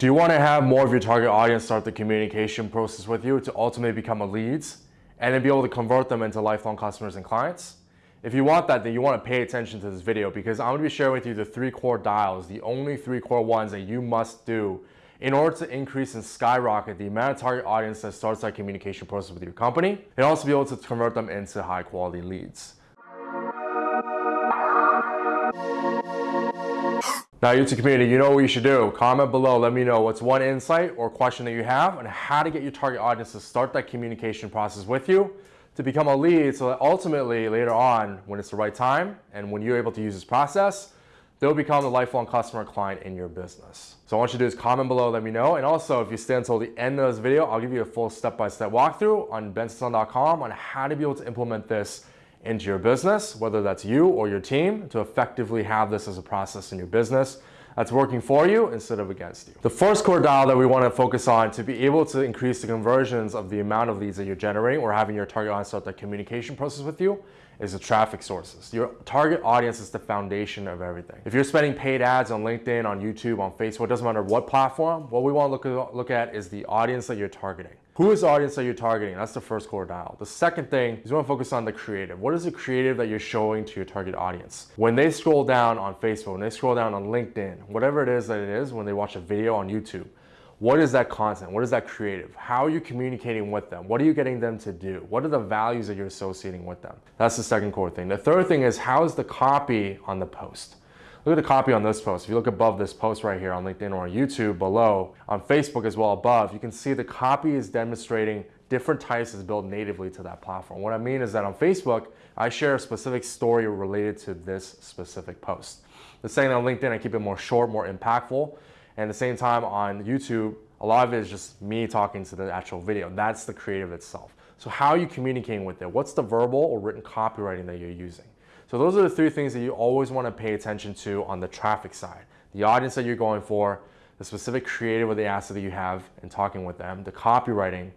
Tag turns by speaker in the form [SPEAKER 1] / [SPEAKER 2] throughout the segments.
[SPEAKER 1] Do you want to have more of your target audience start the communication process with you to ultimately become a leads and then be able to convert them into lifelong customers and clients? If you want that, then you want to pay attention to this video because I'm going to be sharing with you the three core dials, the only three core ones that you must do in order to increase and skyrocket the amount of target audience that starts that communication process with your company and also be able to convert them into high quality leads. Now YouTube community, you know what you should do. Comment below, let me know what's one insight or question that you have on how to get your target audience to start that communication process with you to become a lead so that ultimately later on when it's the right time and when you're able to use this process, they'll become a lifelong customer client in your business. So I want you to do is comment below, let me know. And also if you stay until the end of this video, I'll give you a full step-by-step -step walkthrough on bensonson.com on how to be able to implement this into your business, whether that's you or your team, to effectively have this as a process in your business that's working for you instead of against you. The first core dial that we want to focus on to be able to increase the conversions of the amount of leads that you're generating or having your target audience start the communication process with you is the traffic sources. Your target audience is the foundation of everything. If you're spending paid ads on LinkedIn, on YouTube, on Facebook, it doesn't matter what platform, what we want to look at is the audience that you're targeting. Who is the audience that you're targeting? That's the first core dial. The second thing is you want to focus on the creative. What is the creative that you're showing to your target audience? When they scroll down on Facebook, when they scroll down on LinkedIn, whatever it is that it is, when they watch a video on YouTube, what is that content? What is that creative? How are you communicating with them? What are you getting them to do? What are the values that you're associating with them? That's the second core thing. The third thing is how is the copy on the post? Look at the copy on this post. If you look above this post right here on LinkedIn or on YouTube below, on Facebook as well above, you can see the copy is demonstrating different types is built natively to that platform. What I mean is that on Facebook, I share a specific story related to this specific post. The same on LinkedIn, I keep it more short, more impactful. And at the same time on YouTube, a lot of it is just me talking to the actual video. That's the creative itself. So how are you communicating with it? What's the verbal or written copywriting that you're using? So those are the three things that you always want to pay attention to on the traffic side. The audience that you're going for, the specific creative or the asset that you have and talking with them, the copywriting,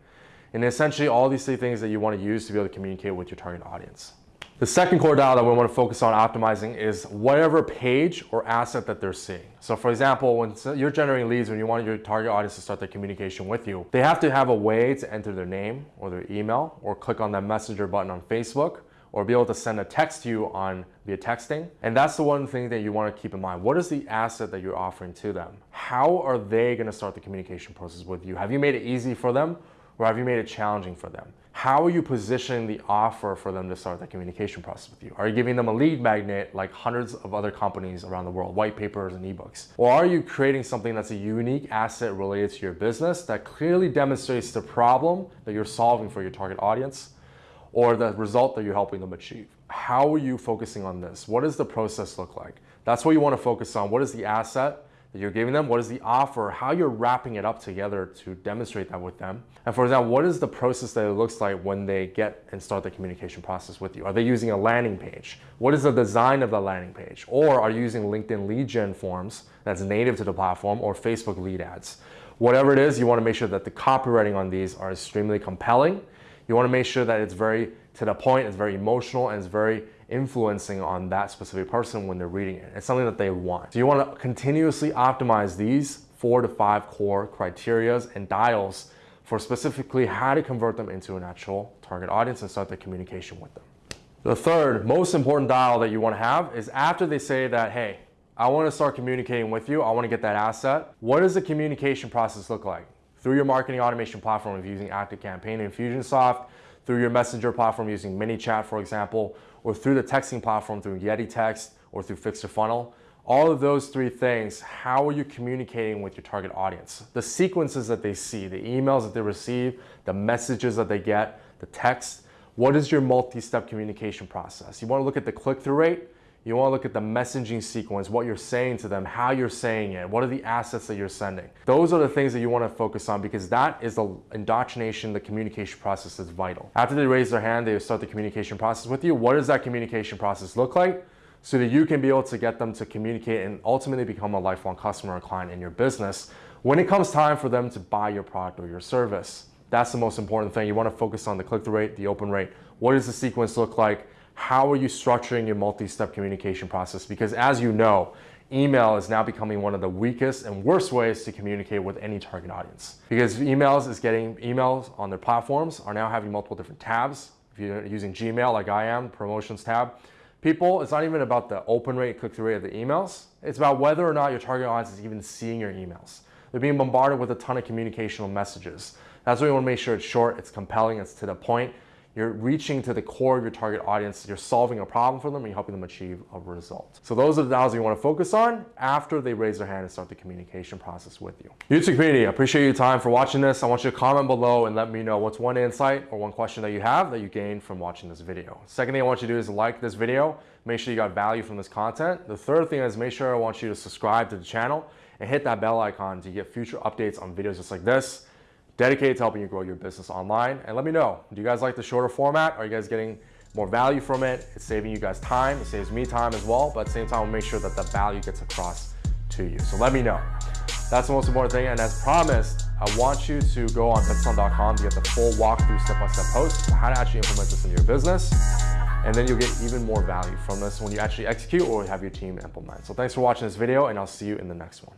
[SPEAKER 1] and essentially all these three things that you want to use to be able to communicate with your target audience. The second core dial that we want to focus on optimizing is whatever page or asset that they're seeing. So for example, when you're generating leads, when you want your target audience to start their communication with you, they have to have a way to enter their name or their email or click on that messenger button on Facebook or be able to send a text to you on via texting. And that's the one thing that you want to keep in mind. What is the asset that you're offering to them? How are they going to start the communication process with you? Have you made it easy for them or have you made it challenging for them? How are you positioning the offer for them to start the communication process with you? Are you giving them a lead magnet like hundreds of other companies around the world, white papers and ebooks? Or are you creating something that's a unique asset related to your business that clearly demonstrates the problem that you're solving for your target audience or the result that you're helping them achieve. How are you focusing on this? What does the process look like? That's what you want to focus on. What is the asset that you're giving them? What is the offer? How you're wrapping it up together to demonstrate that with them? And for example, what is the process that it looks like when they get and start the communication process with you? Are they using a landing page? What is the design of the landing page? Or are you using LinkedIn lead gen forms that's native to the platform or Facebook lead ads? Whatever it is, you want to make sure that the copywriting on these are extremely compelling you want to make sure that it's very to the point, it's very emotional, and it's very influencing on that specific person when they're reading it. It's something that they want. So you want to continuously optimize these four to five core criterias and dials for specifically how to convert them into an actual target audience and start the communication with them. The third most important dial that you want to have is after they say that, hey, I want to start communicating with you, I want to get that asset. What does the communication process look like? through your marketing automation platform of using ActiveCampaign and Infusionsoft, through your messenger platform using ManyChat, for example, or through the texting platform through Yeti Text or through Fix2Funnel. All of those three things, how are you communicating with your target audience? The sequences that they see, the emails that they receive, the messages that they get, the text, what is your multi-step communication process? You wanna look at the click-through rate, you want to look at the messaging sequence, what you're saying to them, how you're saying it, what are the assets that you're sending. Those are the things that you want to focus on because that is the indoctrination, the communication process is vital. After they raise their hand, they start the communication process with you. What does that communication process look like? So that you can be able to get them to communicate and ultimately become a lifelong customer or client in your business when it comes time for them to buy your product or your service. That's the most important thing. You want to focus on the click-through rate, the open rate. What does the sequence look like? How are you structuring your multi-step communication process? Because as you know, email is now becoming one of the weakest and worst ways to communicate with any target audience. Because emails is getting emails on their platforms are now having multiple different tabs. If you're using Gmail like I am, promotions tab, people, it's not even about the open rate, click-through rate of the emails. It's about whether or not your target audience is even seeing your emails. They're being bombarded with a ton of communicational messages. That's why you want to make sure it's short, it's compelling, it's to the point, you're reaching to the core of your target audience. You're solving a problem for them and you're helping them achieve a result. So those are the dials you want to focus on after they raise their hand and start the communication process with you. YouTube community, I appreciate your time for watching this. I want you to comment below and let me know what's one insight or one question that you have that you gained from watching this video. Second thing I want you to do is like this video. Make sure you got value from this content. The third thing is make sure I want you to subscribe to the channel and hit that bell icon to get future updates on videos just like this dedicated to helping you grow your business online. And let me know, do you guys like the shorter format? Are you guys getting more value from it? It's saving you guys time. It saves me time as well. But at the same time, we'll make sure that the value gets across to you. So let me know. That's the most important thing. And as promised, I want you to go on businessfun.com to get the full walkthrough step-by-step post on how to actually implement this in your business. And then you'll get even more value from this when you actually execute or have your team implement. So thanks for watching this video and I'll see you in the next one.